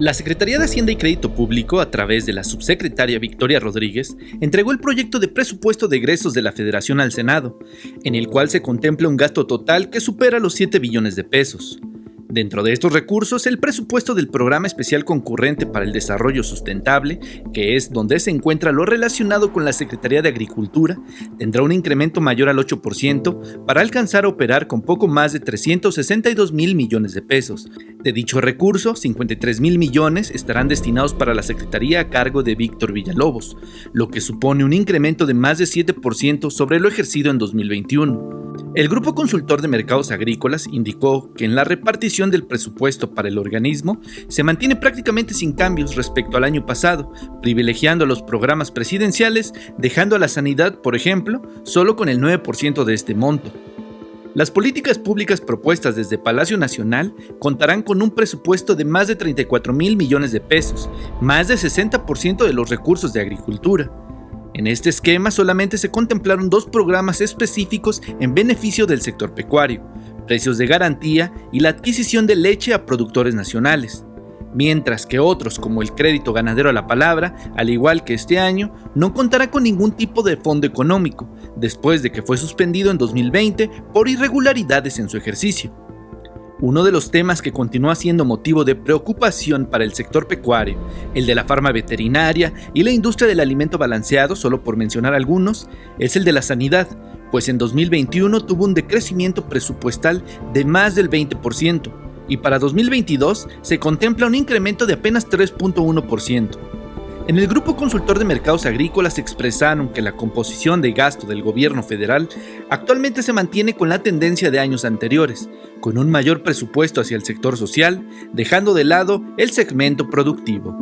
La Secretaría de Hacienda y Crédito Público, a través de la subsecretaria Victoria Rodríguez, entregó el proyecto de presupuesto de egresos de la Federación al Senado, en el cual se contempla un gasto total que supera los 7 billones de pesos. Dentro de estos recursos, el presupuesto del Programa Especial Concurrente para el Desarrollo Sustentable, que es donde se encuentra lo relacionado con la Secretaría de Agricultura, tendrá un incremento mayor al 8% para alcanzar a operar con poco más de 362 mil millones de pesos. De dicho recurso, 53 mil millones estarán destinados para la Secretaría a cargo de Víctor Villalobos, lo que supone un incremento de más de 7% sobre lo ejercido en 2021. El Grupo Consultor de Mercados Agrícolas indicó que en la repartición del presupuesto para el organismo se mantiene prácticamente sin cambios respecto al año pasado, privilegiando los programas presidenciales, dejando a la sanidad, por ejemplo, solo con el 9% de este monto. Las políticas públicas propuestas desde Palacio Nacional contarán con un presupuesto de más de 34 mil millones de pesos, más del 60% de los recursos de agricultura. En este esquema solamente se contemplaron dos programas específicos en beneficio del sector pecuario, precios de garantía y la adquisición de leche a productores nacionales, mientras que otros como el crédito ganadero a la palabra, al igual que este año, no contará con ningún tipo de fondo económico, después de que fue suspendido en 2020 por irregularidades en su ejercicio. Uno de los temas que continúa siendo motivo de preocupación para el sector pecuario, el de la farma veterinaria y la industria del alimento balanceado, solo por mencionar algunos, es el de la sanidad, pues en 2021 tuvo un decrecimiento presupuestal de más del 20% y para 2022 se contempla un incremento de apenas 3.1%. En el Grupo Consultor de Mercados Agrícolas expresaron que la composición de gasto del gobierno federal actualmente se mantiene con la tendencia de años anteriores, con un mayor presupuesto hacia el sector social, dejando de lado el segmento productivo.